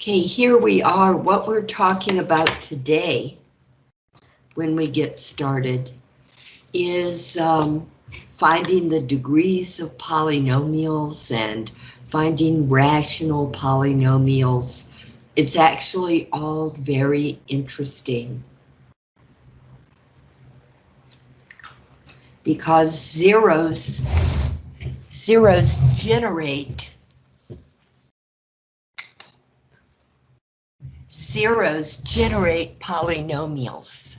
Okay, here we are. What we're talking about today, when we get started, is um, finding the degrees of polynomials and finding rational polynomials. It's actually all very interesting. Because zeros, zeros generate zeros generate polynomials.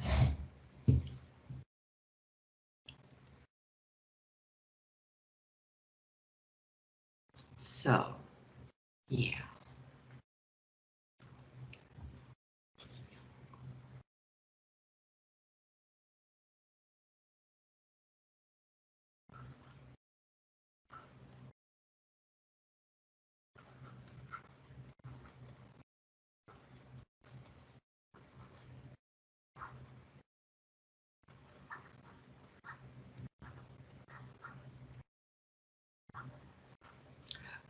So, yeah.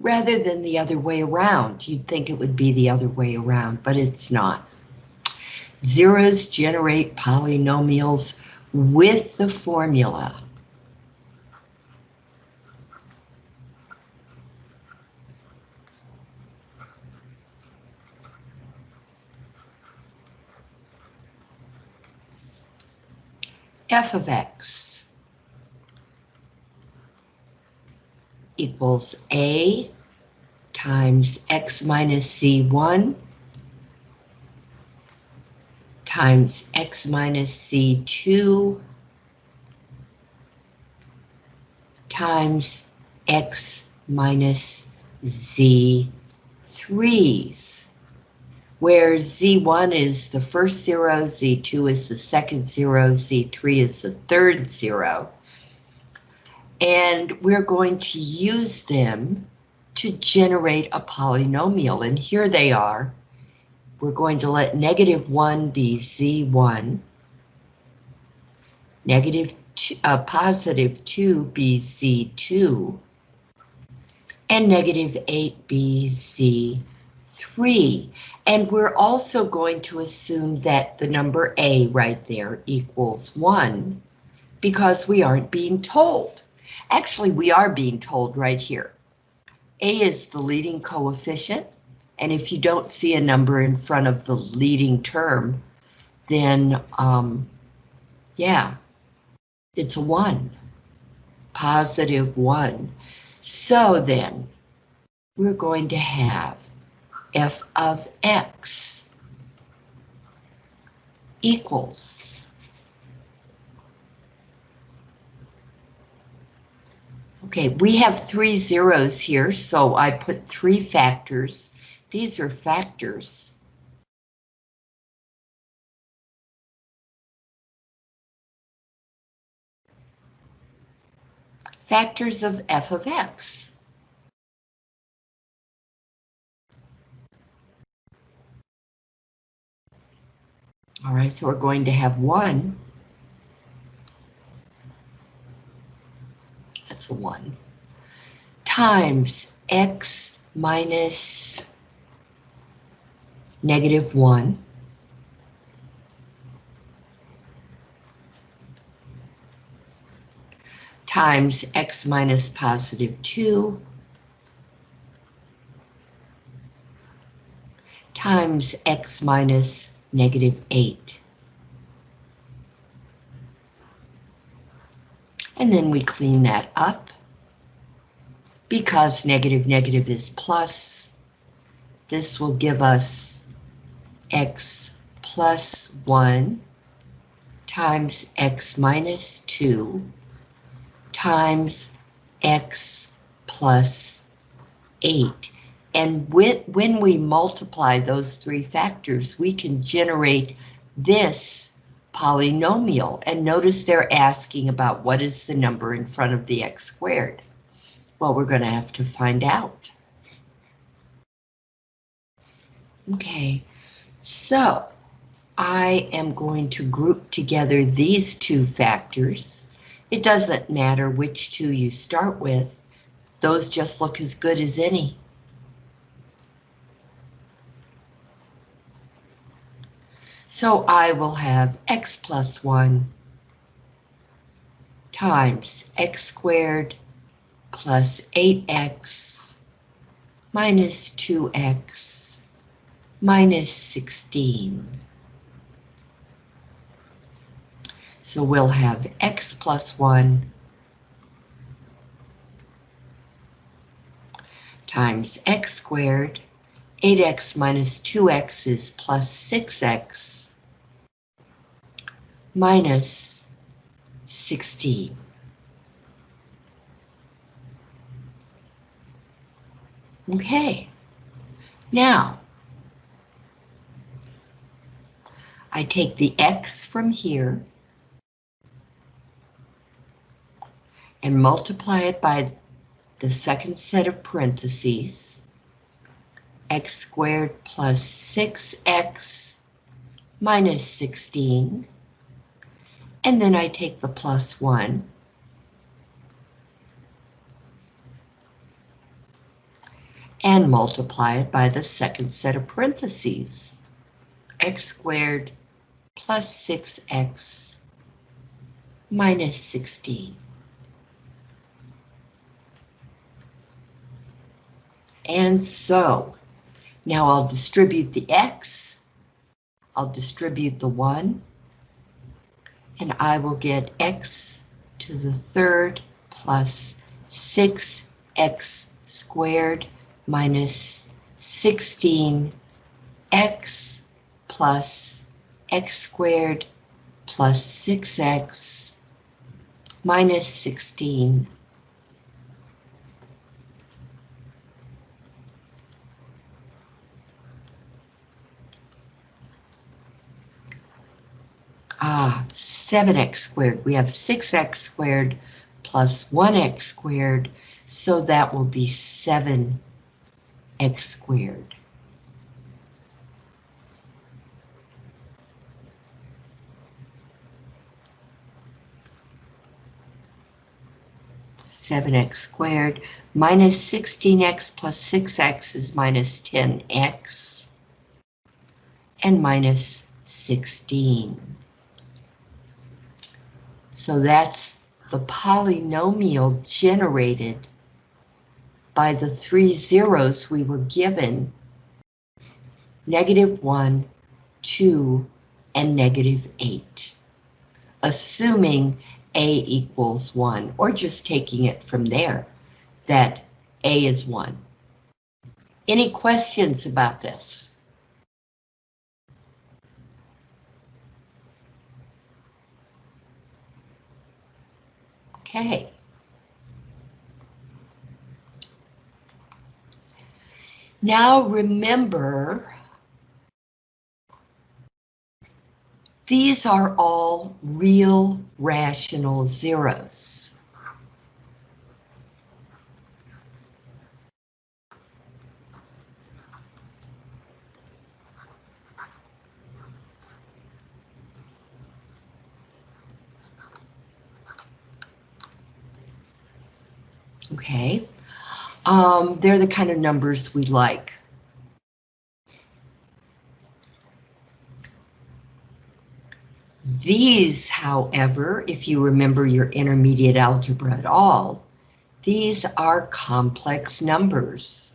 Rather than the other way around. You'd think it would be the other way around, but it's not. Zeros generate polynomials with the formula. f of x equals A times X minus C1 times X minus C2 times X minus Z3s, where Z1 is the first zero, Z2 is the second zero, Z3 is the third zero and we're going to use them to generate a polynomial. And here they are. We're going to let negative 1 be z1, negative two, uh, positive 2 be z2, and negative 8 be z3. And we're also going to assume that the number a right there equals 1 because we aren't being told. Actually, we are being told right here. A is the leading coefficient, and if you don't see a number in front of the leading term, then, um, yeah, it's a 1, positive 1. So then, we're going to have f of x equals Okay, we have three zeros here, so I put three factors. These are factors. Factors of f of x. All right, so we're going to have one that's a 1, times x minus negative 1 times x minus positive 2 times x minus negative 8. And then we clean that up. Because negative negative is plus, this will give us x plus 1 times x minus 2 times x plus 8. And when we multiply those three factors, we can generate this polynomial. And notice they're asking about what is the number in front of the x squared. Well, we're going to have to find out. Okay, so I am going to group together these two factors. It doesn't matter which two you start with. Those just look as good as any. So I will have x plus 1 times x squared plus 8x minus 2x minus 16. So we'll have x plus 1 times x squared. 8x minus 2x is plus 6x minus 16. Okay, now I take the x from here and multiply it by the second set of parentheses, x squared plus 6x minus 16, and then I take the plus 1, and multiply it by the second set of parentheses, x squared plus 6x minus 16. And so, now I'll distribute the x, I'll distribute the 1, and I will get x to the third plus 6x squared minus 16x plus x squared plus 6x minus 16 Ah, 7x squared. We have 6x squared plus 1x squared, so that will be 7x squared. Seven x squared minus 16x plus 6x is minus 10x and minus 16. So that's the polynomial generated by the three zeros we were given, negative 1, 2, and negative 8, assuming A equals 1, or just taking it from there, that A is 1. Any questions about this? Okay. Now remember, these are all real rational zeros. Okay, um, they're the kind of numbers we like. These, however, if you remember your intermediate algebra at all, these are complex numbers.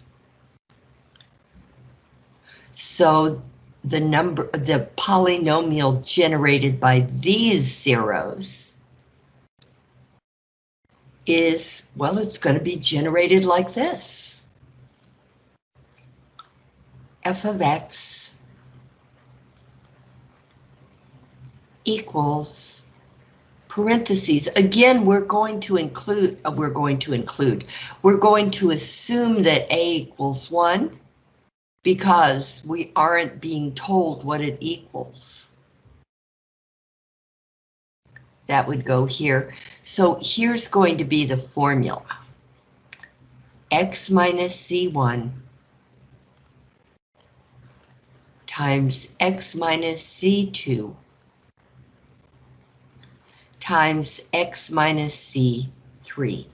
So the number, the polynomial generated by these zeros is, well, it's going to be generated like this. f of x equals parentheses. Again, we're going to include, uh, we're going to include, we're going to assume that a equals 1 because we aren't being told what it equals that would go here. So here's going to be the formula. X minus Z1 times X minus Z2 times X minus Z3.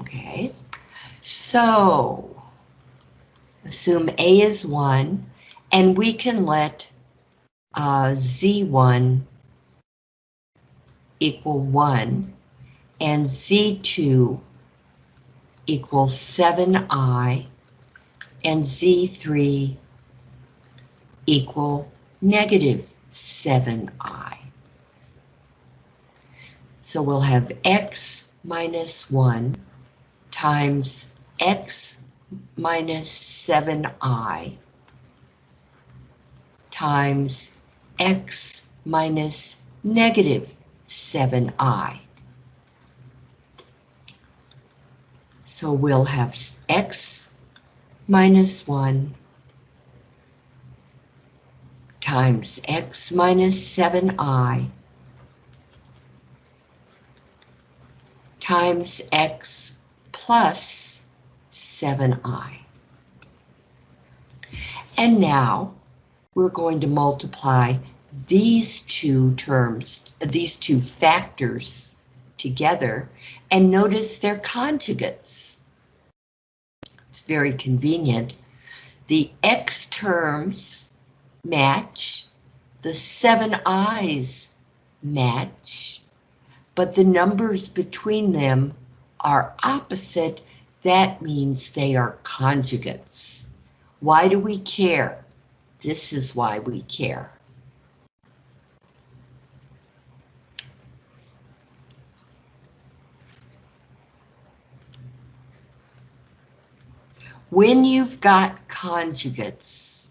Okay, so assume A is 1, and we can let uh, Z1 equal 1, and Z2 equals 7i, and Z3 equal negative 7i. So we'll have x minus 1 times x minus 7i times x minus negative 7i. So we'll have x minus 1 times x minus 7i times x plus 7i. And now we're going to multiply these two terms, these two factors together, and notice their conjugates. It's very convenient. The x terms match, the seven i's match, but the numbers between them are opposite. That means they are conjugates. Why do we care? This is why we care. When you've got conjugates,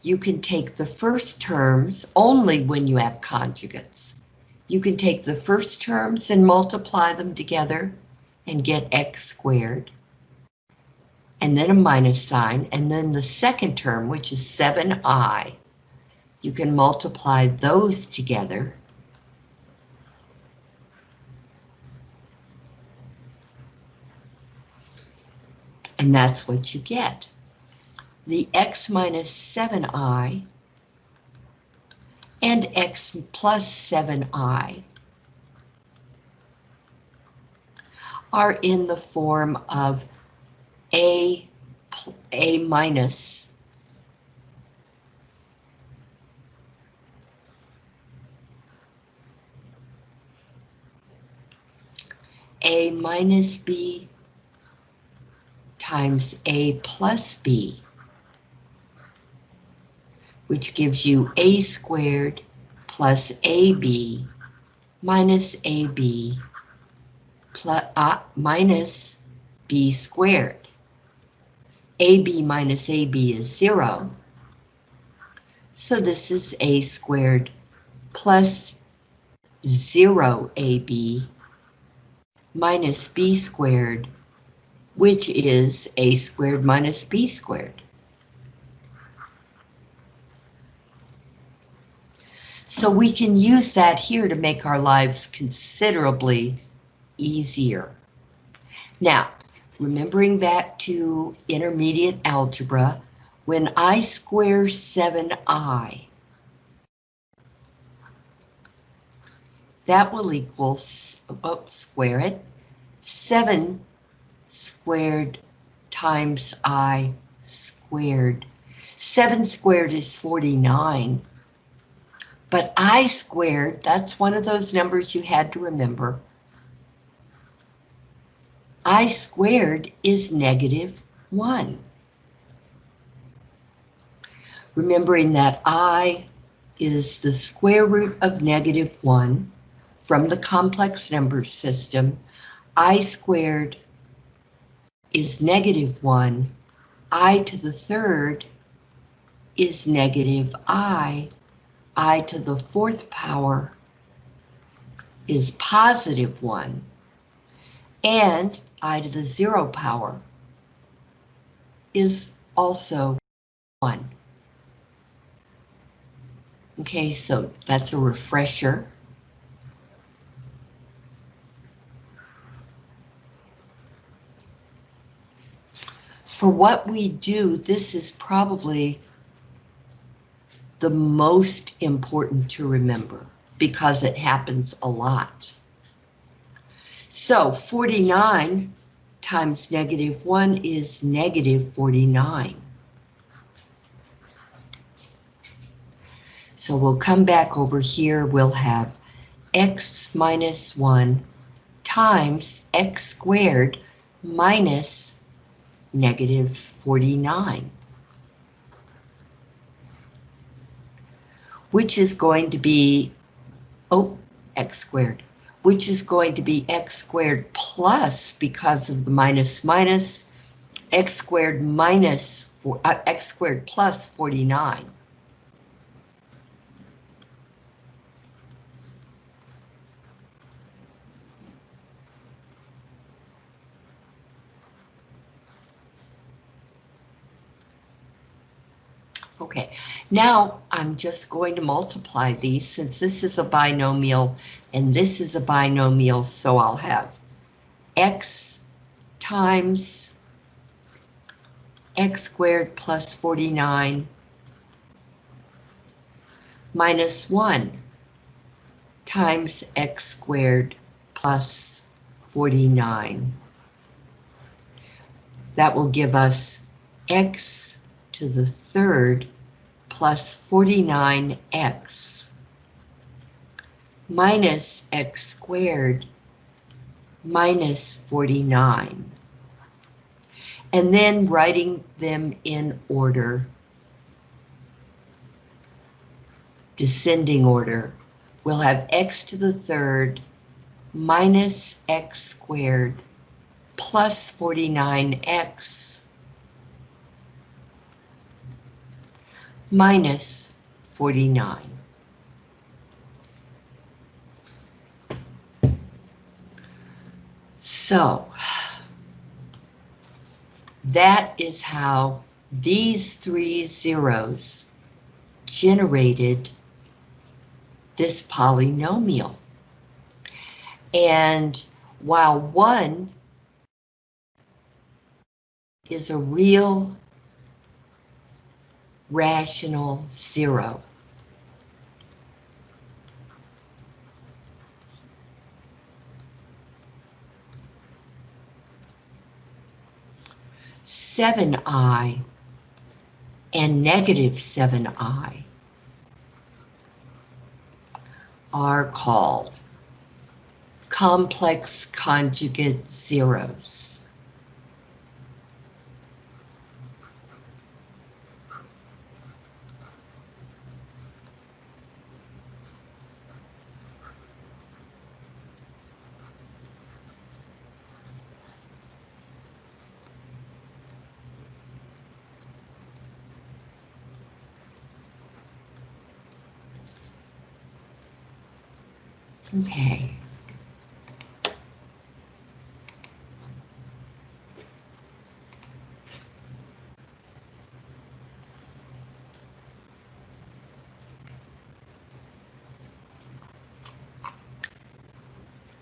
you can take the first terms only when you have conjugates. You can take the first terms and multiply them together and get x squared. And then a minus sign, and then the second term, which is 7i, you can multiply those together. And that's what you get the x minus 7i and x plus 7i are in the form of a, a minus a minus b times a plus b which gives you a squared plus ab minus ab plus, uh, minus b squared. ab minus ab is zero. So this is a squared plus zero ab minus b squared, which is a squared minus b squared. So we can use that here to make our lives considerably easier. Now, remembering back to intermediate algebra, when I square 7i, that will equal, oh, square it, 7 squared times i squared. 7 squared is 49. But I squared, that's one of those numbers you had to remember. I squared is negative 1. Remembering that I is the square root of negative 1 from the complex number system, I squared is negative 1, I to the third is negative I i to the fourth power is positive 1, and i to the zero power is also 1. Okay, so that's a refresher. For what we do, this is probably the most important to remember. because it happens a lot. So 49 times negative 1 is negative 49. So we'll come back over here, we'll have x minus 1 times x squared minus negative 49. Which is going to be, oh, x squared, which is going to be x squared plus, because of the minus minus, x squared minus, for, uh, x squared plus 49. Okay, now I'm just going to multiply these since this is a binomial and this is a binomial, so I'll have x times x squared plus 49 minus 1 times x squared plus 49. That will give us x to the third plus 49x minus x squared minus 49. And then writing them in order, descending order, we'll have x to the third minus x squared plus 49x minus 49. So, that is how these three zeros generated this polynomial. And while one is a real rational zero. Seven I and negative seven I are called complex conjugate zeros. Okay.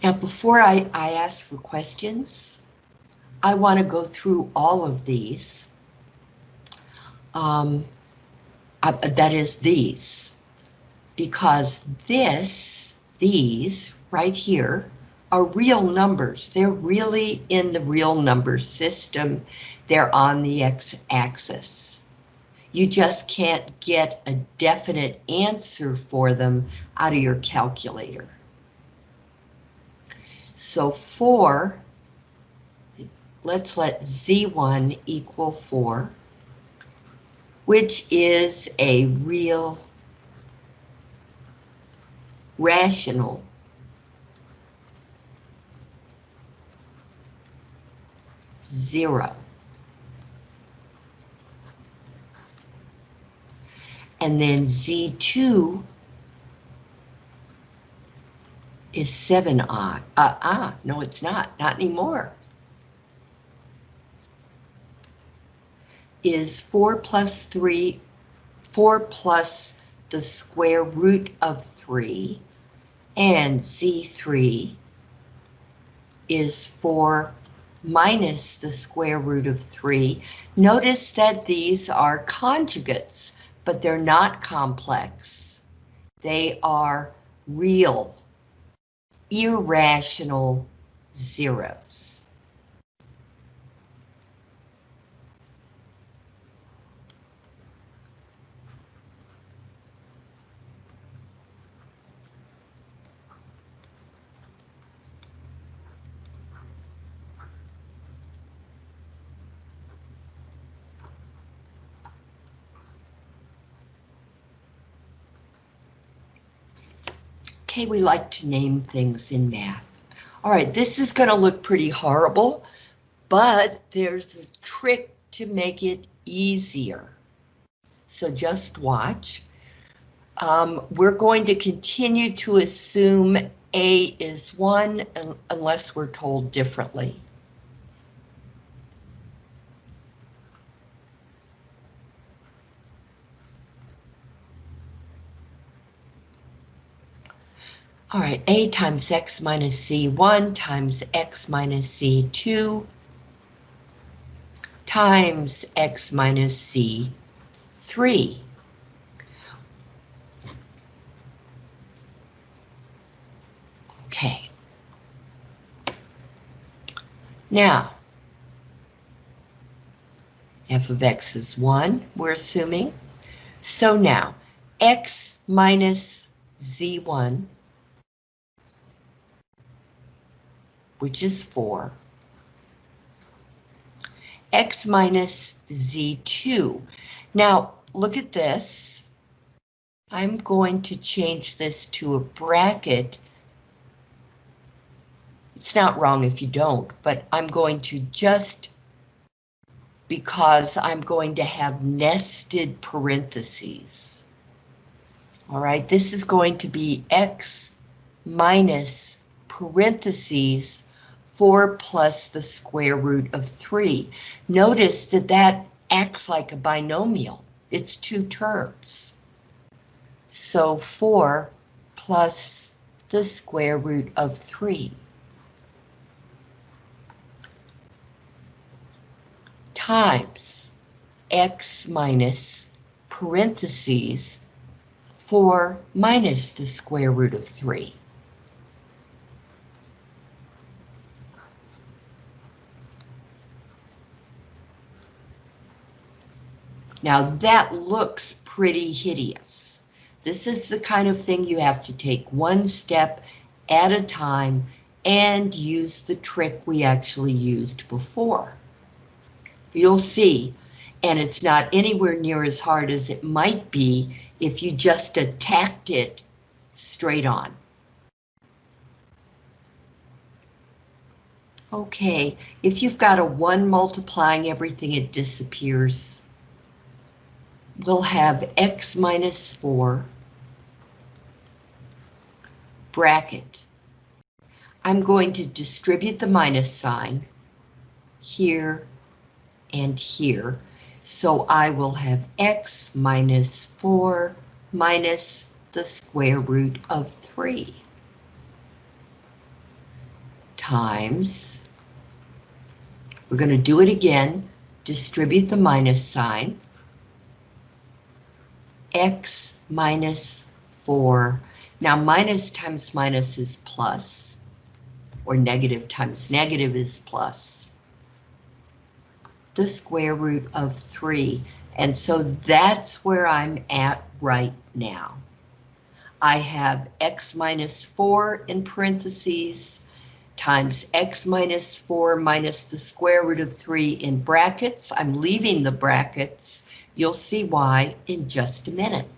Now, before I, I ask for questions, I want to go through all of these. Um, uh, that is these, because this these right here are real numbers. They're really in the real number system. They're on the x-axis. You just can't get a definite answer for them out of your calculator. So 4, let's let z1 equal 4, which is a real rational. Zero. And then Z2 is 7i. Uh, ah, no, it's not. Not anymore. Is 4 plus 3, 4 plus the square root of 3 and Z3 is 4 minus the square root of 3. Notice that these are conjugates, but they're not complex. They are real, irrational zeros. We like to name things in math. All right, this is going to look pretty horrible, but there's a trick to make it easier. So just watch. Um, we're going to continue to assume A is 1 unless we're told differently. All right, A times X minus C1 times X minus C2 times X minus C3. Okay. Now, f of x is 1, we're assuming. So now, x minus z1 which is 4, x minus z2. Now, look at this. I'm going to change this to a bracket. It's not wrong if you don't, but I'm going to just because I'm going to have nested parentheses. All right, this is going to be x minus parentheses 4 plus the square root of 3. Notice that that acts like a binomial. It's two terms. So 4 plus the square root of 3. times x minus parentheses 4 minus the square root of 3. Now that looks pretty hideous. This is the kind of thing you have to take one step at a time and use the trick we actually used before. You'll see, and it's not anywhere near as hard as it might be if you just attacked it straight on. Okay, if you've got a 1 multiplying everything, it disappears we'll have x minus 4 bracket. I'm going to distribute the minus sign here and here. So I will have x minus 4 minus the square root of 3 times, we're going to do it again, distribute the minus sign, x minus 4. Now minus times minus is plus, or negative times negative is plus. The square root of 3. And so that's where I'm at right now. I have x minus 4 in parentheses times x minus 4 minus the square root of 3 in brackets. I'm leaving the brackets You'll see why in just a minute.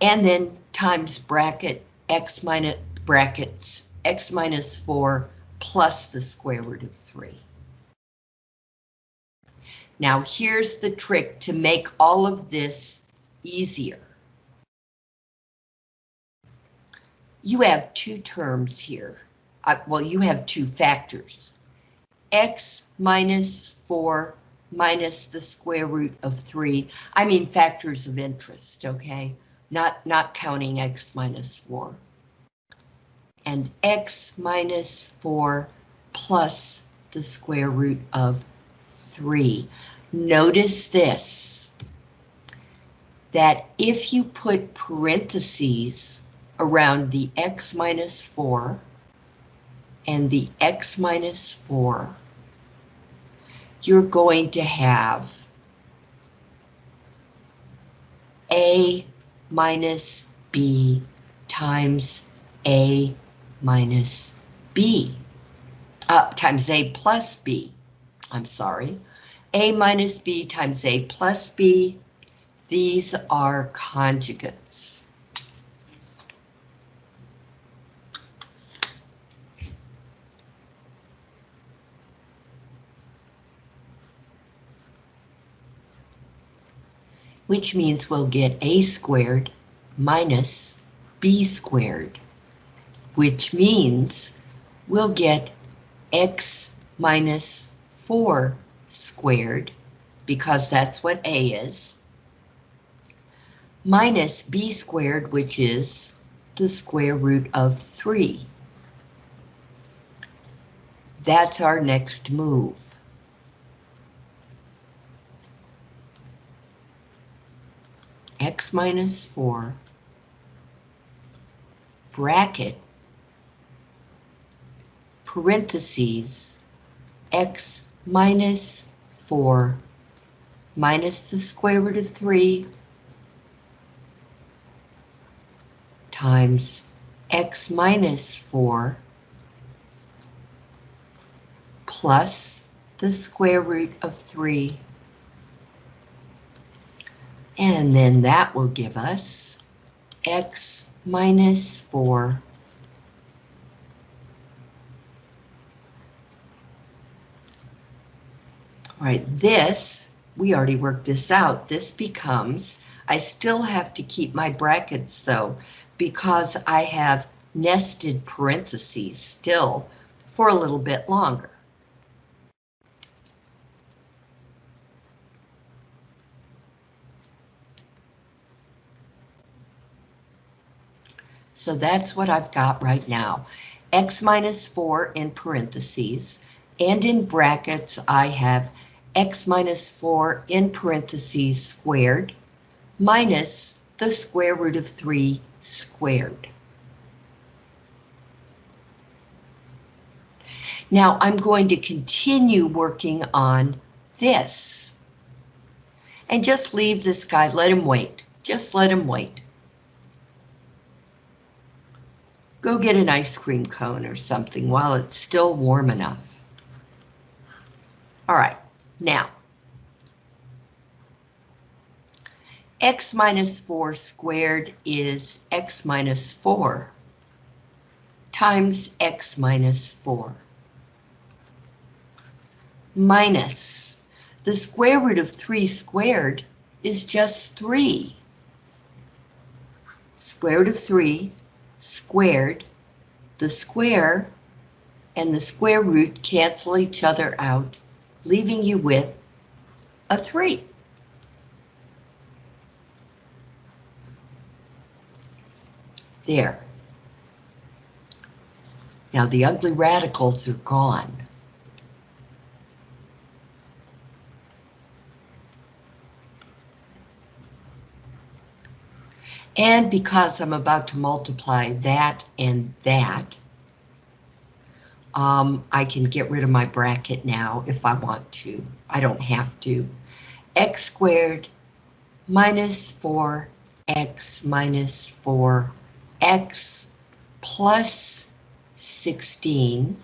And then times bracket x minus brackets x minus 4 plus the square root of 3. Now here's the trick to make all of this easier. You have two terms here. Uh, well, you have two factors. x minus 4 minus the square root of 3. I mean factors of interest, okay? Not, not counting x minus 4. And x minus 4 plus the square root of 3. Notice this, that if you put parentheses around the x minus 4 and the x minus 4, you're going to have a minus b times a minus b, uh, times a plus b, I'm sorry, a minus b times a plus b, these are conjugates. Which means we'll get a squared minus b squared, which means we'll get x minus 4 squared, because that's what a is, minus b squared, which is the square root of 3. That's our next move. X minus 4 bracket parentheses x minus 4 minus the square root of 3 times x minus 4 plus the square root of 3 and then that will give us x minus 4 All right, this, we already worked this out. This becomes, I still have to keep my brackets though, because I have nested parentheses still for a little bit longer. So that's what I've got right now. X minus 4 in parentheses, and in brackets I have X minus 4 in parentheses squared minus the square root of 3 squared. Now I'm going to continue working on this. And just leave this guy, let him wait. Just let him wait. Go get an ice cream cone or something while it's still warm enough. All right, now. x minus 4 squared is x minus 4 times x minus 4 minus the square root of 3 squared is just 3. Square root of 3 squared, the square and the square root cancel each other out, leaving you with a 3. There. Now the ugly radicals are gone. And because I'm about to multiply that and that, um, I can get rid of my bracket now if I want to. I don't have to. x squared minus 4x minus 4x plus 16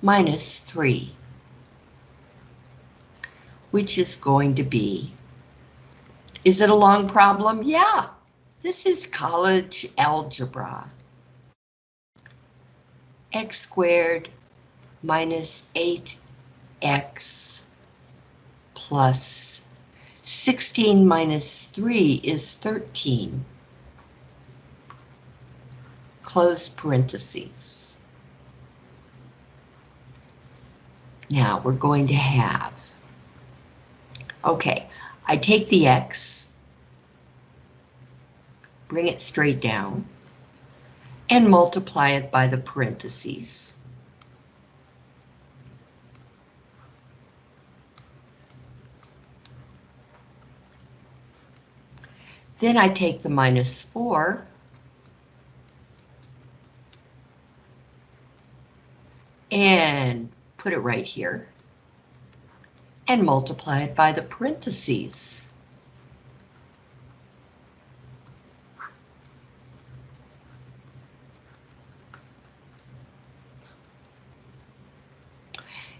minus 3, which is going to be is it a long problem? Yeah, this is college algebra. x squared minus 8x plus 16 minus 3 is 13. Close parentheses. Now we're going to have, okay, I take the X, bring it straight down, and multiply it by the parentheses. Then I take the minus 4 and put it right here and multiply it by the parentheses.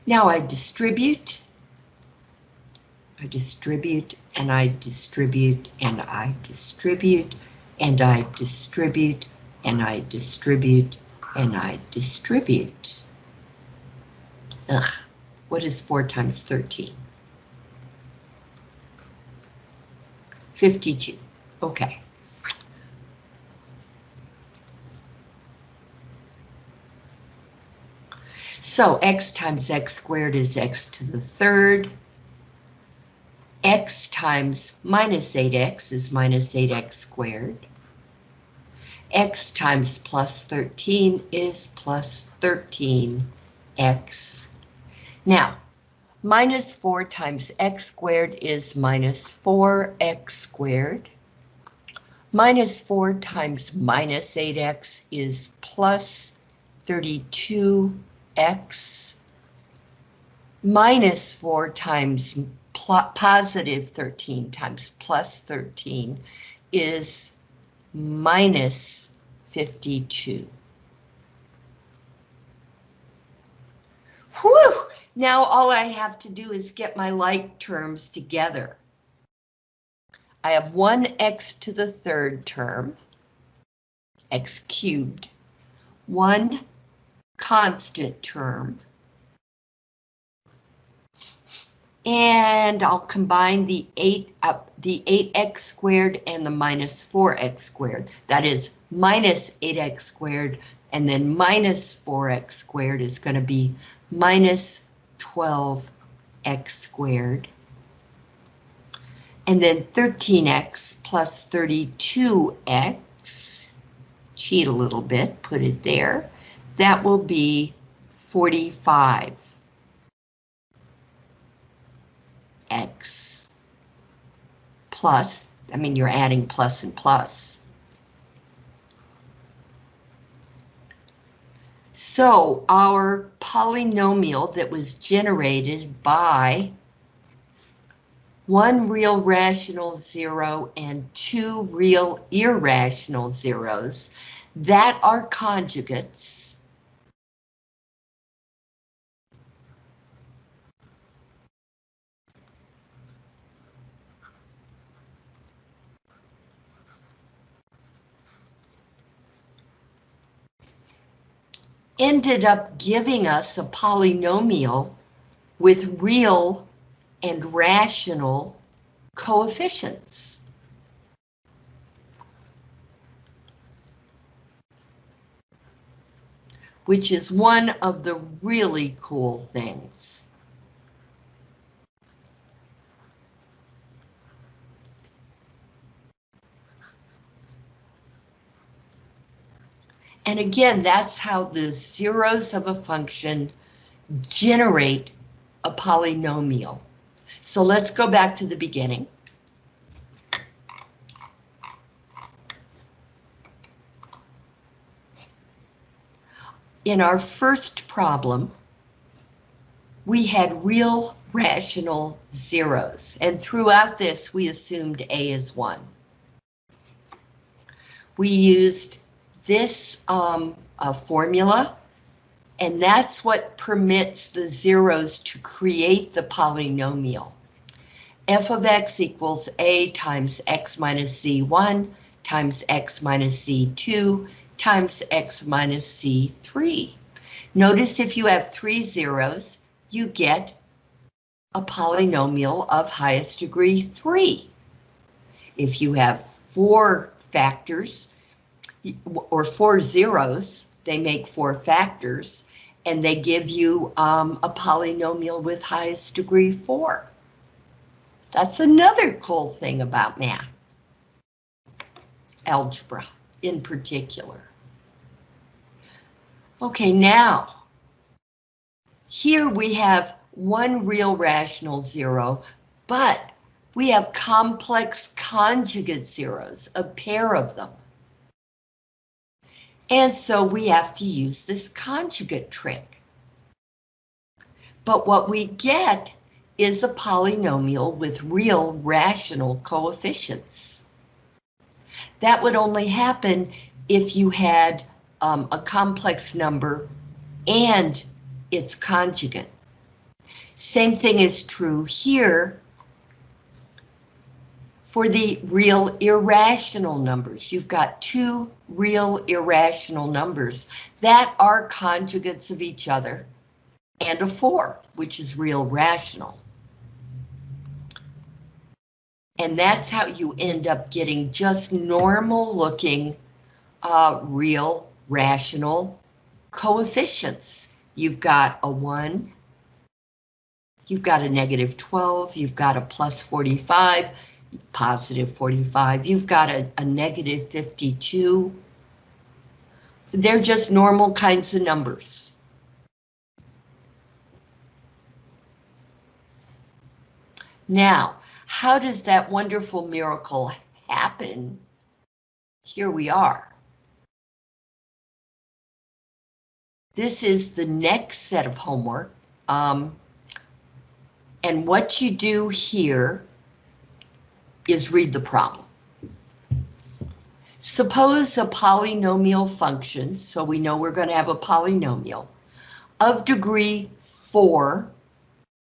Now I distribute, I distribute, and I distribute, and I distribute, and I distribute, and I distribute, and I distribute. Ugh, what is 4 times 13? 52, okay. So x times x squared is x to the third. x times minus 8x is minus 8x squared. x times plus 13 is plus 13x. Now, minus 4 times x squared is minus 4x squared. Minus 4 times minus 8x is plus 32 x minus 4 times positive 13 times plus 13 is minus 52. Whew! Now all I have to do is get my like terms together. I have 1x to the third term, x cubed, 1 constant term. And I'll combine the 8 up the 8x squared and the minus 4x squared. That is minus 8x squared and then minus 4x squared is going to be minus 12x squared. And then 13x plus 32x, cheat a little bit, put it there, that will be 45. X plus, I mean, you're adding plus and plus. So our polynomial that was generated by one real rational zero and two real irrational zeros that are conjugates ended up giving us a polynomial with real and rational coefficients. Which is one of the really cool things. And again, that's how the zeros of a function generate a polynomial. So let's go back to the beginning. In our first problem, we had real rational zeros, and throughout this we assumed A is 1. We used this um, uh, formula, and that's what permits the zeros to create the polynomial. f of x equals a times x minus c1 times x minus c2 times x minus c3. Notice if you have three zeros, you get a polynomial of highest degree 3. If you have four factors, or four zeros, they make four factors, and they give you um, a polynomial with highest degree four. That's another cool thing about math. Algebra in particular. Okay, now, here we have one real rational zero, but we have complex conjugate zeros, a pair of them. And so we have to use this conjugate trick. But what we get is a polynomial with real rational coefficients. That would only happen if you had um, a complex number and its conjugate. Same thing is true here for the real irrational numbers. You've got two real irrational numbers that are conjugates of each other and a 4, which is real rational. And that's how you end up getting just normal looking uh, real rational coefficients. You've got a 1, you've got a negative 12, you've got a plus 45, positive 45, you've got a, a negative 52. They're just normal kinds of numbers. Now, how does that wonderful miracle happen? Here we are. This is the next set of homework. Um, and what you do here is read the problem. Suppose a polynomial function, so we know we're going to have a polynomial, of degree 4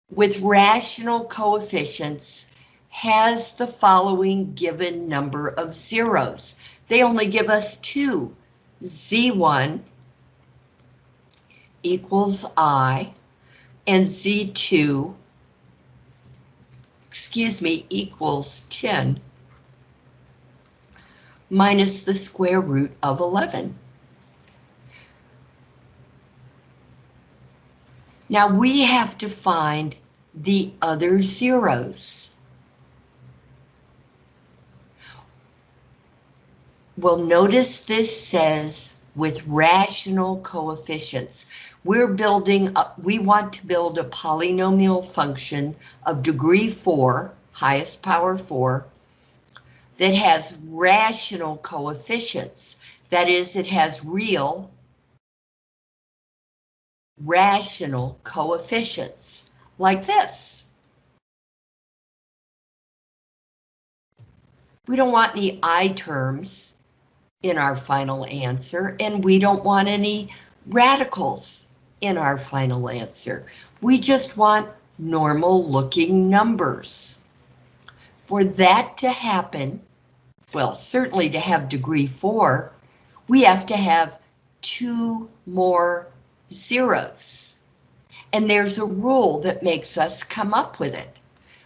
with rational coefficients has the following given number of zeros. They only give us two. Z1 equals I and Z2 excuse me, equals 10 minus the square root of 11. Now we have to find the other zeros. Well, notice this says with rational coefficients. We're building, up, we want to build a polynomial function of degree 4, highest power 4, that has rational coefficients. That is, it has real rational coefficients, like this. We don't want any I terms in our final answer, and we don't want any radicals in our final answer. We just want normal looking numbers. For that to happen, well, certainly to have degree four, we have to have two more zeros. And there's a rule that makes us come up with it.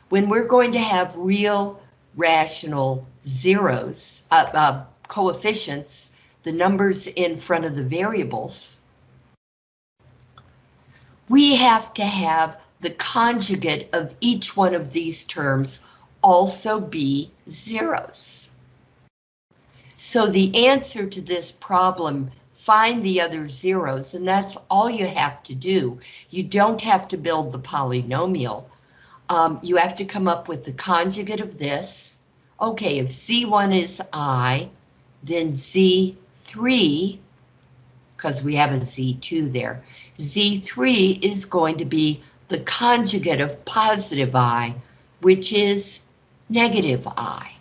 When we're going to have real rational zeros, uh, uh, coefficients, the numbers in front of the variables, we have to have the conjugate of each one of these terms also be zeros. So the answer to this problem, find the other zeros, and that's all you have to do. You don't have to build the polynomial. Um, you have to come up with the conjugate of this. Okay, if Z1 is I, then Z3 because we have a Z2 there. Z3 is going to be the conjugate of positive I, which is negative I.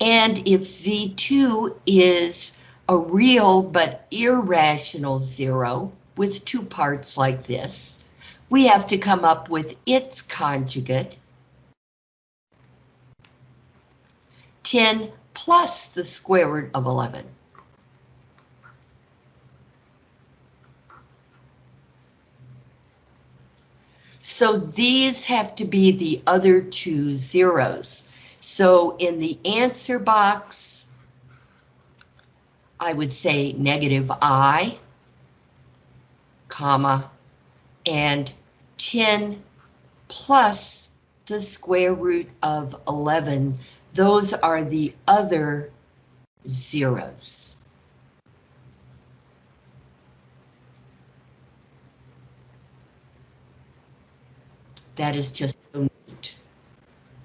And if Z2 is a real but irrational zero with two parts like this, we have to come up with its conjugate, 10 plus the square root of 11. So these have to be the other two zeros. So in the answer box, I would say negative I, comma, and 10 plus the square root of 11. Those are the other zeros. That is just so neat.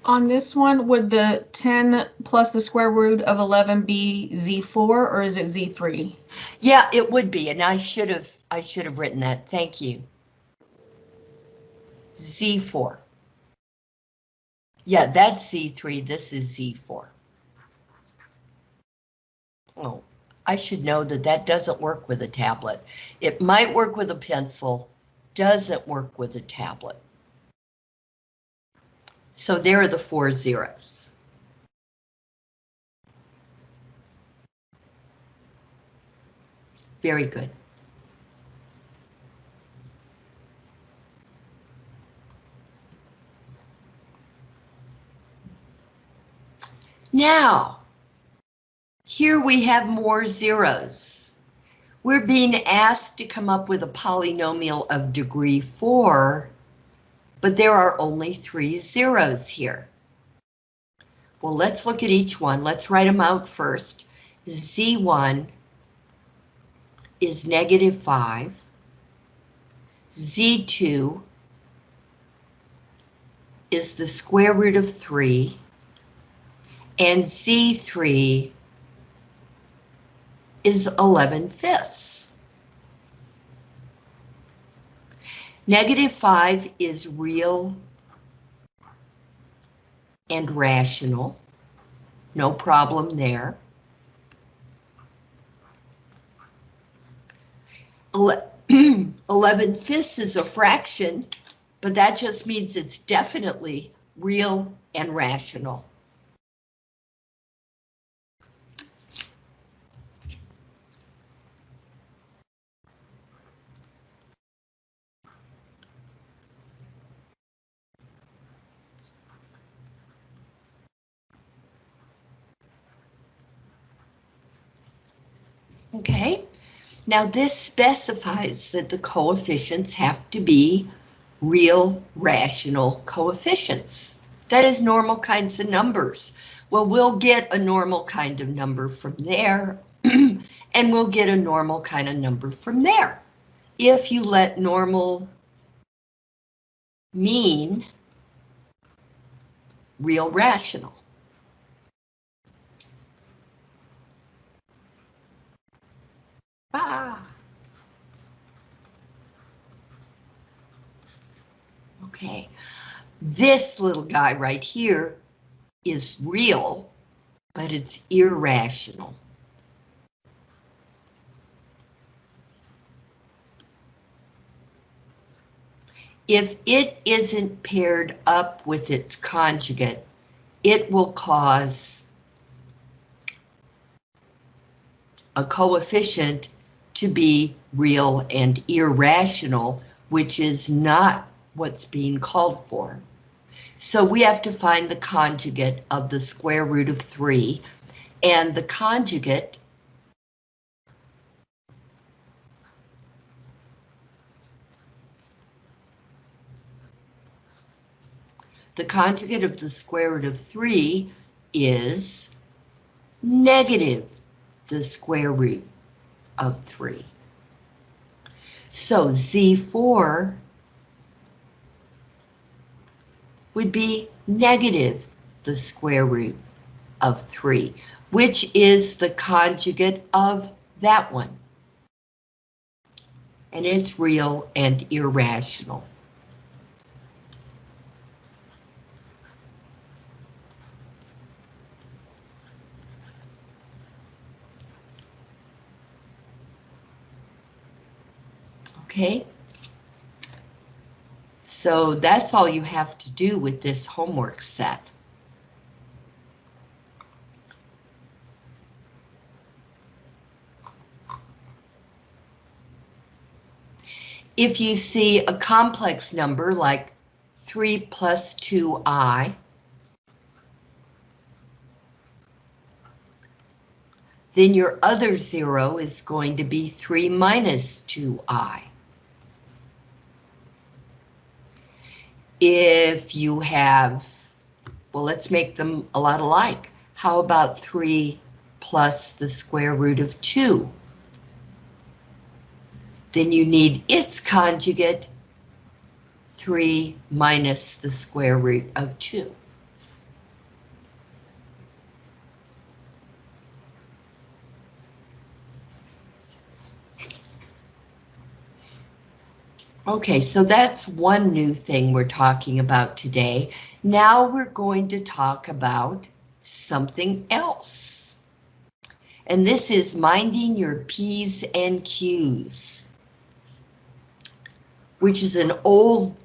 On this one, would the 10 plus the square root of 11 be Z4 or is it Z3? Yeah, it would be, and I should have I should have written that. Thank you. Z4. Yeah, that's Z3, this is Z4. Oh, I should know that that doesn't work with a tablet. It might work with a pencil, doesn't work with a tablet. So there are the four zeros. Very good. Now, here we have more zeros. We're being asked to come up with a polynomial of degree 4, but there are only three zeros here. Well, let's look at each one. Let's write them out first. Z1 is negative 5. Z2 is the square root of 3. And Z3 is 11 fifths. Negative 5 is real and rational. No problem there. Ele 11 fifths is a fraction, but that just means it's definitely real and rational. Okay, now this specifies that the coefficients have to be real rational coefficients. That is normal kinds of numbers. Well, we'll get a normal kind of number from there, and we'll get a normal kind of number from there. If you let normal mean real rational. Ah. Okay, this little guy right here is real, but it's irrational. If it isn't paired up with its conjugate, it will cause a coefficient to be real and irrational, which is not what's being called for. So we have to find the conjugate of the square root of 3, and the conjugate the conjugate of the square root of 3 is negative the square root of 3. So Z4 would be negative the square root of 3, which is the conjugate of that one. And it's real and irrational. Okay? So that's all you have to do with this homework set. If you see a complex number like 3 plus 2i, then your other zero is going to be 3 minus 2i. If you have, well, let's make them a lot alike. How about 3 plus the square root of 2? Then you need its conjugate, 3 minus the square root of 2. Okay, so that's one new thing we're talking about today. Now we're going to talk about something else. And this is minding your P's and Q's, which is an old,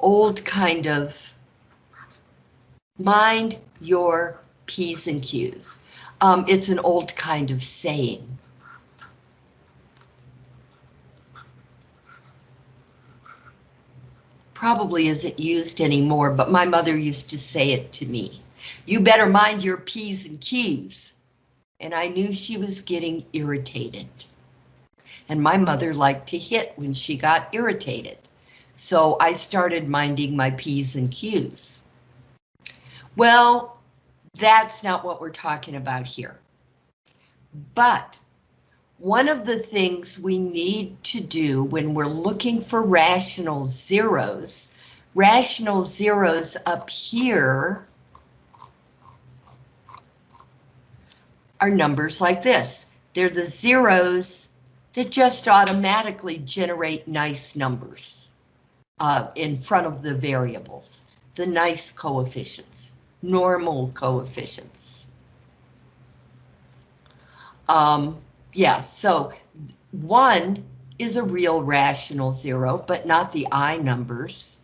old kind of mind your P's and Q's. Um, it's an old kind of saying. Probably isn't used anymore, but my mother used to say it to me. You better mind your P's and Q's. And I knew she was getting irritated. And my mother liked to hit when she got irritated. So I started minding my P's and Q's. Well, that's not what we're talking about here. But one of the things we need to do when we're looking for rational zeros, rational zeros up here are numbers like this. They're the zeros that just automatically generate nice numbers uh, in front of the variables, the nice coefficients, normal coefficients. Um, yeah, so one is a real rational zero, but not the I numbers.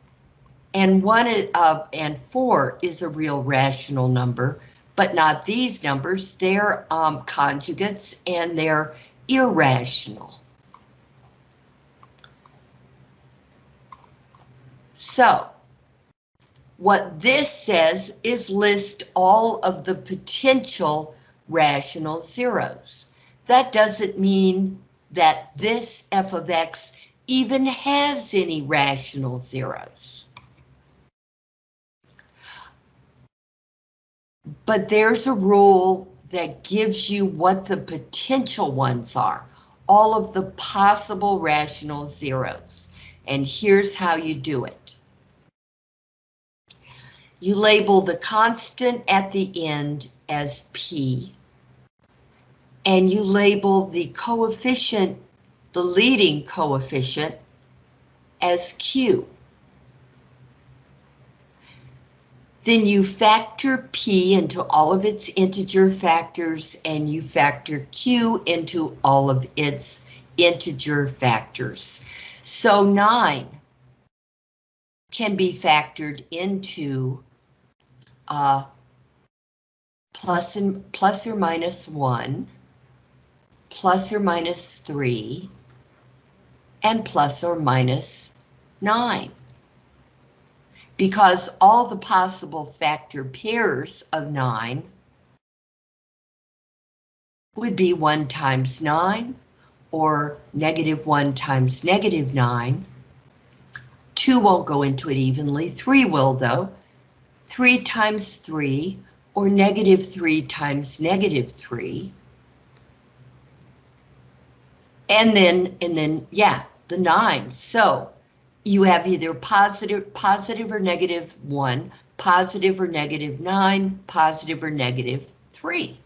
And one uh, and four is a real rational number, but not these numbers. They're um, conjugates and they're irrational. So, what this says is list all of the potential rational zeros. That doesn't mean that this f of x even has any rational zeros. But there's a rule that gives you what the potential ones are, all of the possible rational zeros. And here's how you do it. You label the constant at the end as P, and you label the coefficient, the leading coefficient, as Q. Then you factor P into all of its integer factors and you factor Q into all of its integer factors. So 9 can be factored into uh, plus, and, plus or minus 1, plus or minus 3, and plus or minus 9 because all the possible factor pairs of 9 would be 1 times 9 or negative 1 times negative 9. 2 won't go into it evenly, 3 will though. 3 times 3 or negative 3 times negative 3. And then, and then, yeah, the 9. So you have either positive, positive or negative one, positive or negative nine, positive or negative three.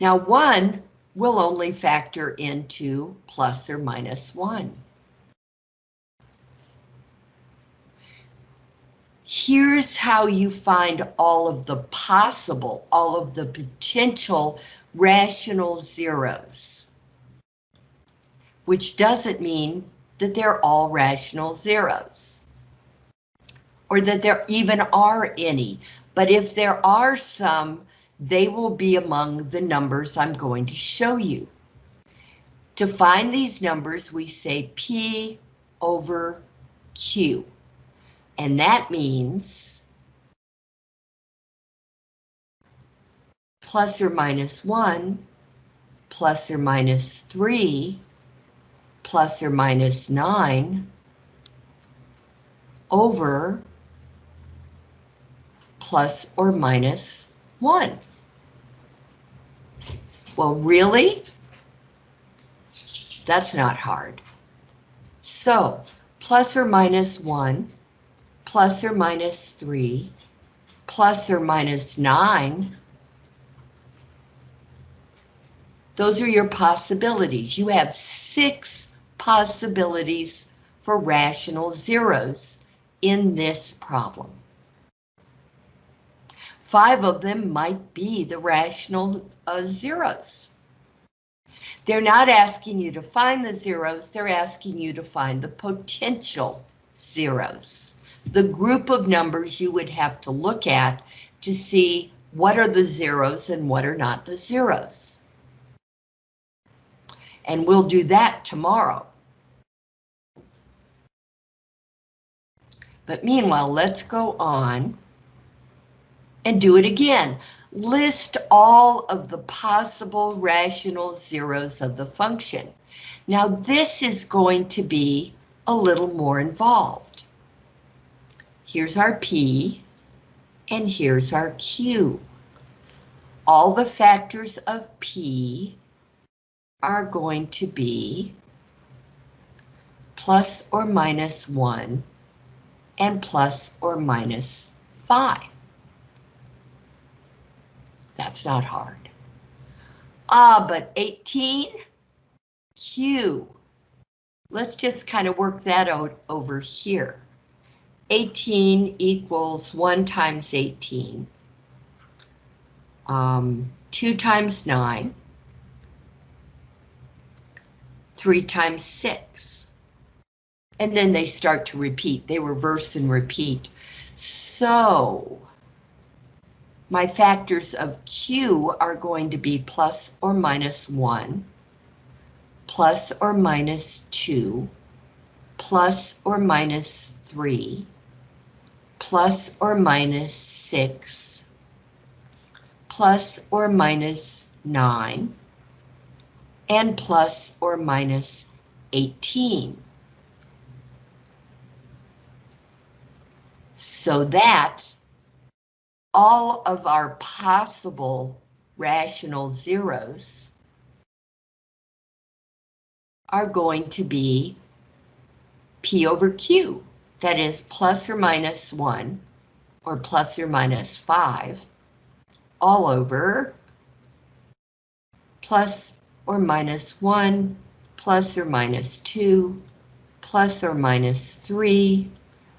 Now one will only factor into plus or minus one. Here's how you find all of the possible, all of the potential rational zeros which doesn't mean that they're all rational zeros. Or that there even are any, but if there are some, they will be among the numbers I'm going to show you. To find these numbers, we say P over Q. And that means plus or minus 1, plus or minus 3, plus or minus 9 over plus or minus 1. Well, really? That's not hard. So, plus or minus 1, plus or minus 3, plus or minus 9, those are your possibilities. You have six possibilities for rational zeros in this problem. Five of them might be the rational uh, zeros. They're not asking you to find the zeros, they're asking you to find the potential zeros. The group of numbers you would have to look at to see what are the zeros and what are not the zeros. And we'll do that tomorrow. But meanwhile, let's go on and do it again. List all of the possible rational zeros of the function. Now this is going to be a little more involved. Here's our P, and here's our Q. All the factors of P are going to be plus or minus 1 and plus or minus 5. That's not hard. Ah, but 18, Q. Let's just kind of work that out over here. 18 equals 1 times 18. Um, 2 times 9. 3 times 6. And then they start to repeat. They reverse and repeat. So my factors of Q are going to be plus or minus 1, plus or minus 2, plus or minus 3, plus or minus 6, plus or minus 9, and plus or minus 18. So that all of our possible rational zeros are going to be P over Q, that is plus or minus 1 or plus or minus 5 all over plus or minus 1 plus or minus 2 plus or minus 3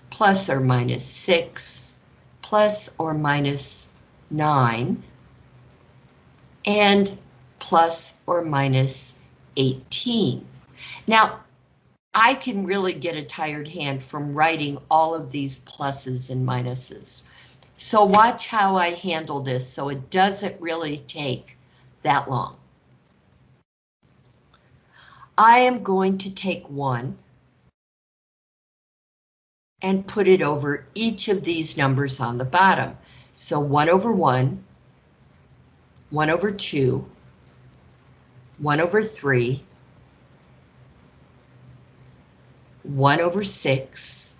plus or minus 6 plus or minus 9 and plus or minus 18. Now, I can really get a tired hand from writing all of these pluses and minuses. So watch how I handle this so it doesn't really take that long. I am going to take one and put it over each of these numbers on the bottom. So 1 over 1, 1 over 2, 1 over 3, 1 over 6,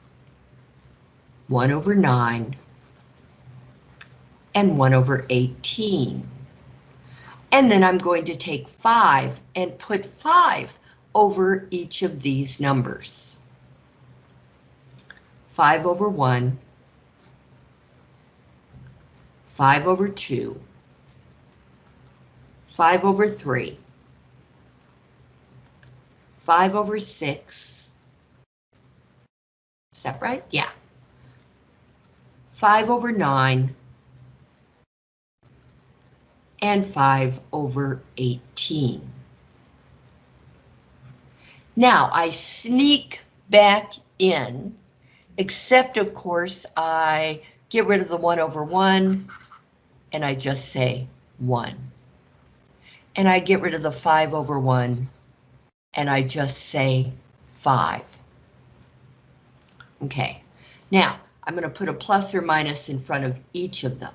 1 over 9, and 1 over 18. And then I'm going to take 5 and put 5 over each of these numbers. 5 over 1, 5 over 2, 5 over 3, 5 over 6. Is that right? Yeah. 5 over 9, and 5 over 18. Now I sneak back in Except, of course, I get rid of the 1 over 1, and I just say 1. And I get rid of the 5 over 1, and I just say 5. Okay, now I'm going to put a plus or minus in front of each of them.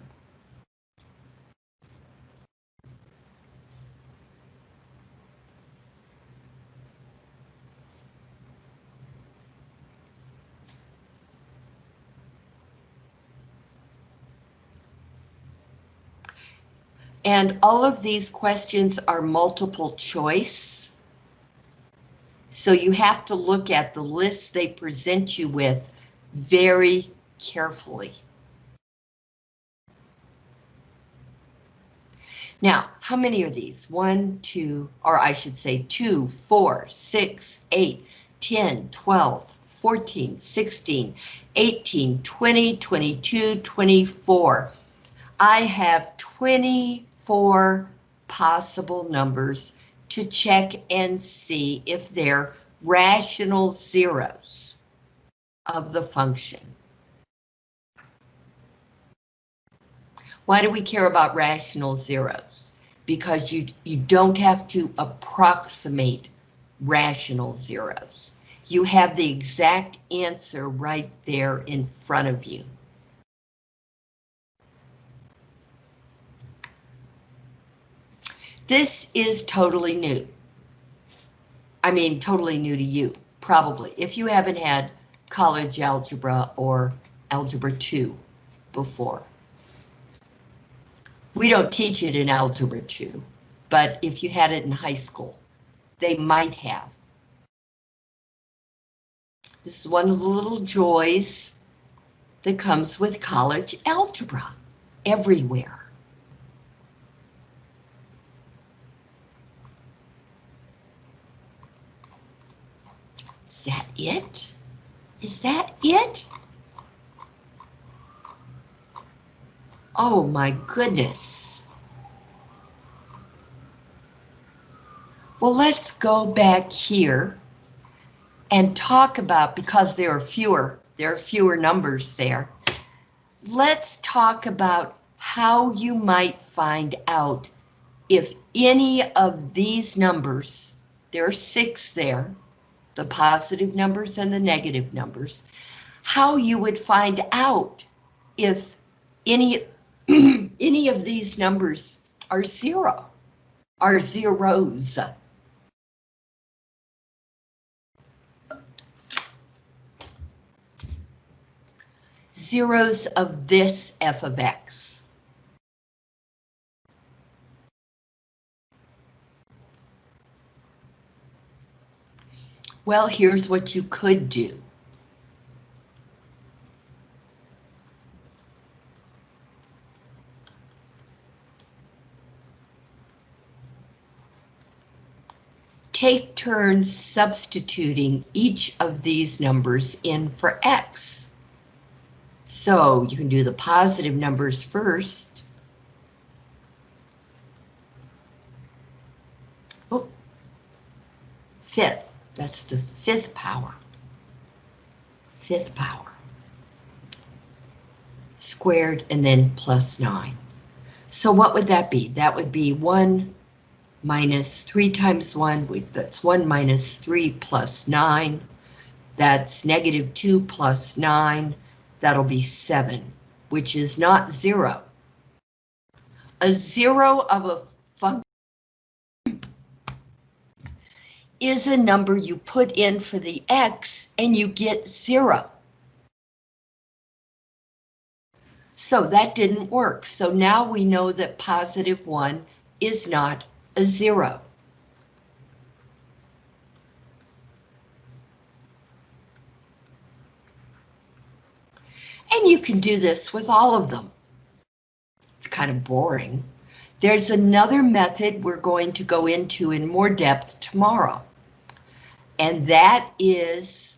And all of these questions are multiple choice. So you have to look at the list they present you with very carefully. Now, how many are these? One, two, or I should say two, four, six, eight, 10, 12, 14, 16, 18, 20, 22, 24. I have 24 possible numbers to check and see if they're rational zeros of the function. Why do we care about rational zeros? Because you, you don't have to approximate rational zeros. You have the exact answer right there in front of you. This is totally new. I mean, totally new to you, probably, if you haven't had college algebra or algebra 2 before. We don't teach it in algebra 2, but if you had it in high school, they might have. This is one of the little joys that comes with college algebra everywhere. That it? Is that it? Oh my goodness. Well, let's go back here and talk about, because there are fewer, there are fewer numbers there. Let's talk about how you might find out if any of these numbers, there are six there, the positive numbers and the negative numbers, how you would find out if any, any of these numbers are zero, are zeros. Zeros of this f of x. Well, here's what you could do. Take turns substituting each of these numbers in for x. So you can do the positive numbers first. Oh, fifth. That's the fifth power. Fifth power. Squared and then plus 9. So what would that be? That would be 1 minus 3 times 1. That's 1 minus 3 plus 9. That's negative 2 plus 9. That'll be 7, which is not 0. A 0 of a function is a number you put in for the x and you get zero. So that didn't work. So now we know that positive one is not a zero. And you can do this with all of them. It's kind of boring. There's another method we're going to go into in more depth tomorrow. And that is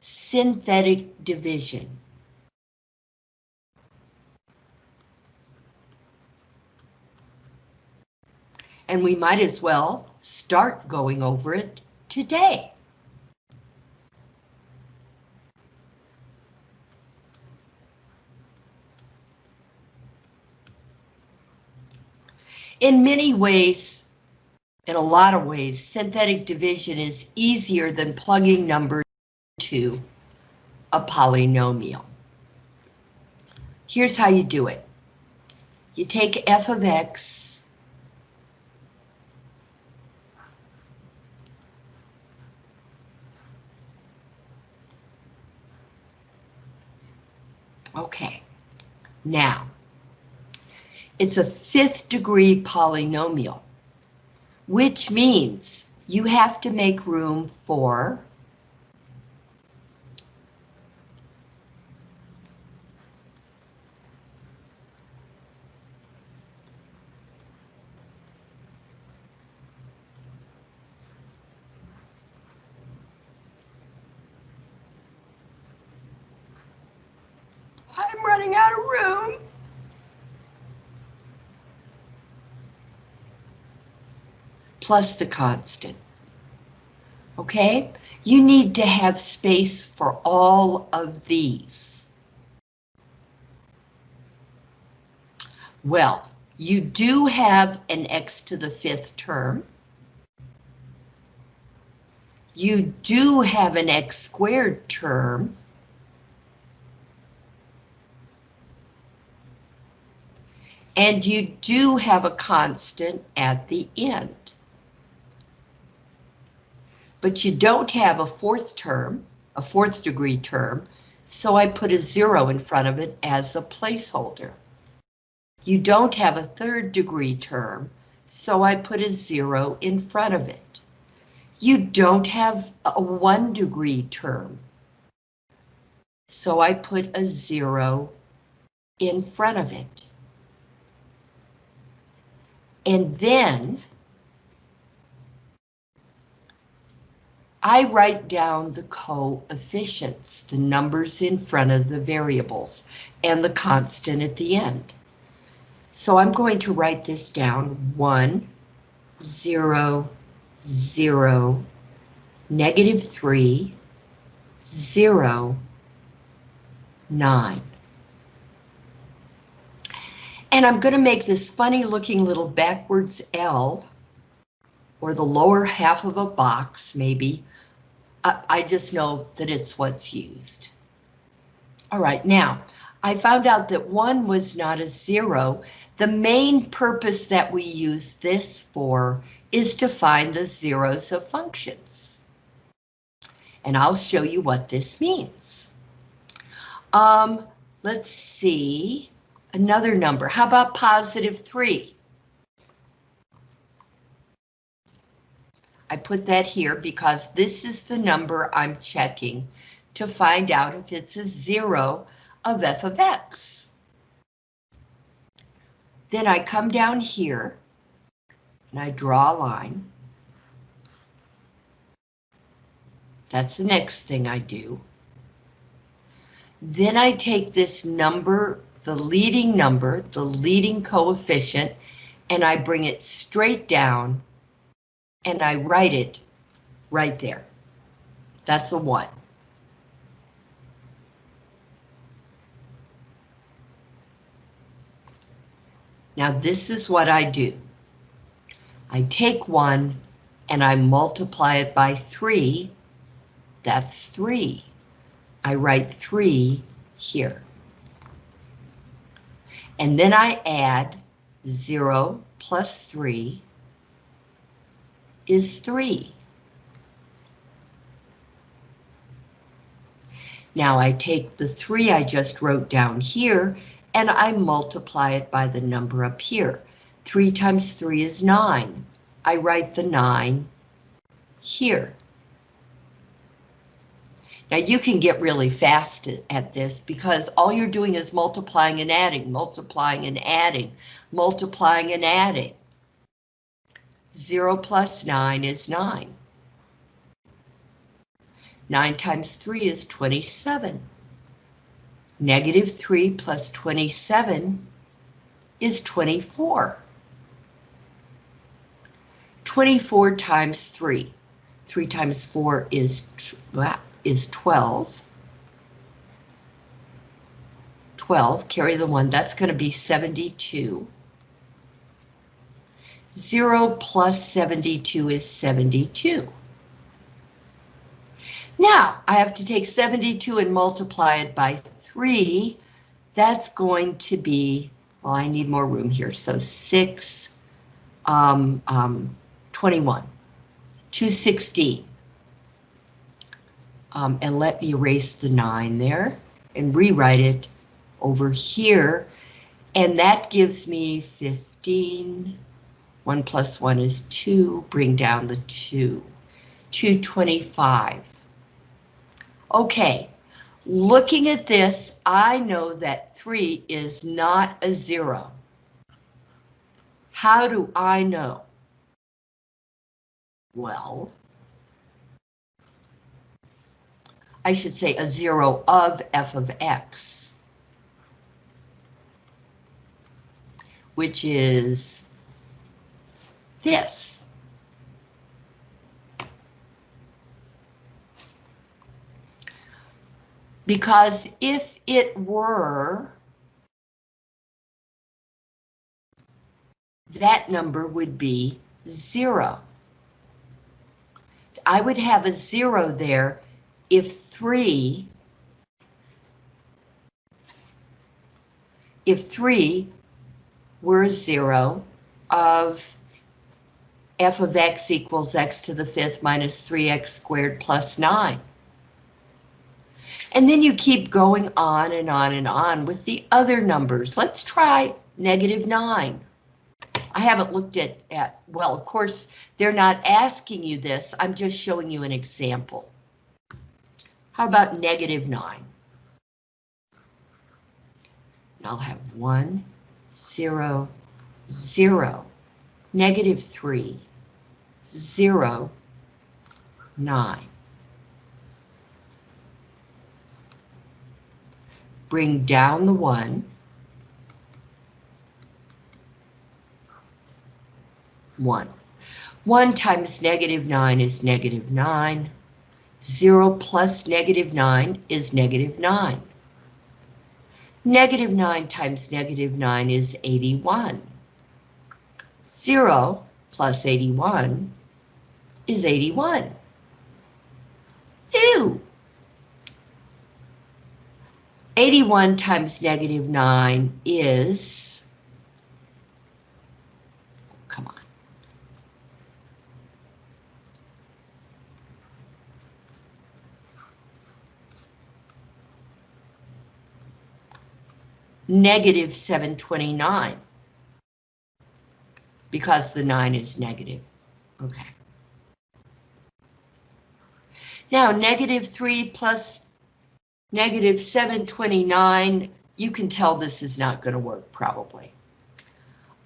synthetic division. And we might as well start going over it today. In many ways, in a lot of ways, synthetic division is easier than plugging numbers into a polynomial. Here's how you do it. You take f of x Okay, now it's a fifth degree polynomial, which means you have to make room for I'm running out of room. Plus the constant. Okay? You need to have space for all of these. Well, you do have an x to the fifth term. You do have an x squared term. And you do have a constant at the end. But you don't have a fourth term, a fourth degree term, so I put a zero in front of it as a placeholder. You don't have a third degree term, so I put a zero in front of it. You don't have a one degree term, so I put a zero in front of it. And then I write down the coefficients, the numbers in front of the variables, and the constant at the end. So I'm going to write this down, 1, 0, 0, negative 3, 0, 9. And I'm going to make this funny looking little backwards L, or the lower half of a box, maybe. I, I just know that it's what's used. All right, now, I found out that one was not a zero. The main purpose that we use this for is to find the zeros of functions. And I'll show you what this means. Um, let's see another number. How about positive 3? I put that here because this is the number I'm checking to find out if it's a zero of f of x. Then I come down here and I draw a line. That's the next thing I do. Then I take this number the leading number, the leading coefficient, and I bring it straight down and I write it right there. That's a one. Now this is what I do. I take one and I multiply it by three. That's three. I write three here. And then I add 0 plus 3 is 3. Now I take the 3 I just wrote down here and I multiply it by the number up here. 3 times 3 is 9. I write the 9 here. Now you can get really fast at this because all you're doing is multiplying and adding, multiplying and adding, multiplying and adding. 0 plus 9 is 9. 9 times 3 is 27. Negative 3 plus 27 is 24. 24 times 3. 3 times 4 is is 12. 12, carry the 1, that's going to be 72. 0 plus 72 is 72. Now, I have to take 72 and multiply it by 3. That's going to be, well, I need more room here, so 6, um, um, 21, 216. Um, and let me erase the 9 there and rewrite it over here. And that gives me 15. 1 plus 1 is 2, bring down the 2. 225. Okay, looking at this, I know that 3 is not a 0. How do I know? Well, I should say a 0 of f of x, which is this. Because if it were, that number would be zero. I would have a zero there if three, if three were zero of f of x equals x to the fifth minus 3x squared plus 9. And then you keep going on and on and on with the other numbers. Let's try negative 9. I haven't looked at, at, well, of course, they're not asking you this. I'm just showing you an example. How about negative 9? I'll have 1, 0, 0, negative 3, 0, 9. Bring down the 1. 1. 1 times negative 9 is negative 9. 0 plus negative 9 is negative 9. Negative 9 times negative 9 is 81. 0 plus 81 is 81. Ew! 81 times negative 9 is, come on. Negative 729. Because the 9 is negative. Okay. Now, negative 3 plus negative 729, you can tell this is not going to work, probably.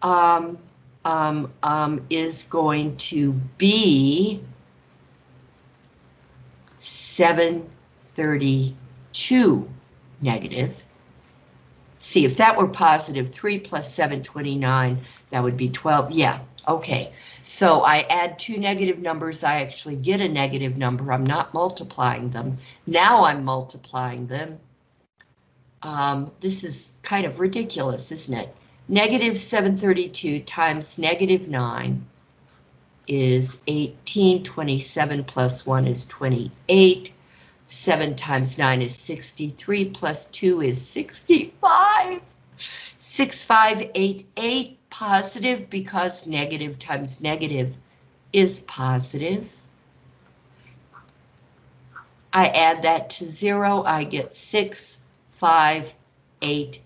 Um, um, um, is going to be 732 negative. See, if that were positive, 3 plus 729, that would be 12. Yeah, okay. So I add two negative numbers, I actually get a negative number. I'm not multiplying them. Now I'm multiplying them. Um, this is kind of ridiculous, isn't it? Negative 732 times negative 9 is 18. 27 plus 1 is 28. 7 times 9 is 63, plus 2 is 65. 6588 positive because negative times negative is positive. I add that to 0, I get 6, 5, 8,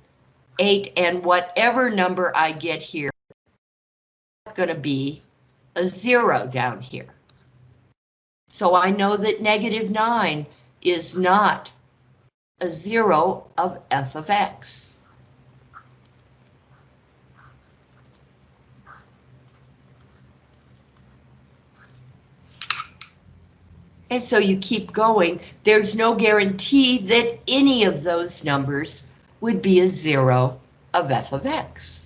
8, and whatever number I get here, going to be a 0 down here. So I know that negative 9 is not a zero of f of x. And so you keep going. There's no guarantee that any of those numbers would be a zero of f of x.